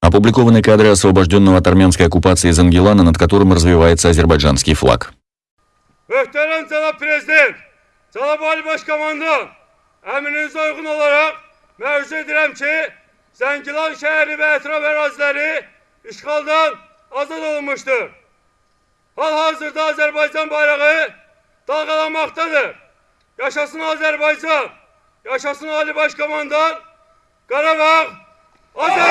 Опубликованы кадры освобожденного от армянской оккупации Зангелана, над которым развивается азербайджанский флаг. Muhterem Cenab Prezident, Cenab Ali Başkomandan, emrinize uygun olarak mevzu edirəm ki, Zəngilan şəhəri və ətraf əraziləri işğaldan azad olunmuşdur. Hal-hazırda Azərbaycan bayrağı dalgalanmaktadır. Yaşasın Azərbaycan, yaşasın Ali Başkomandan, Qarabağ Azərbaycandır.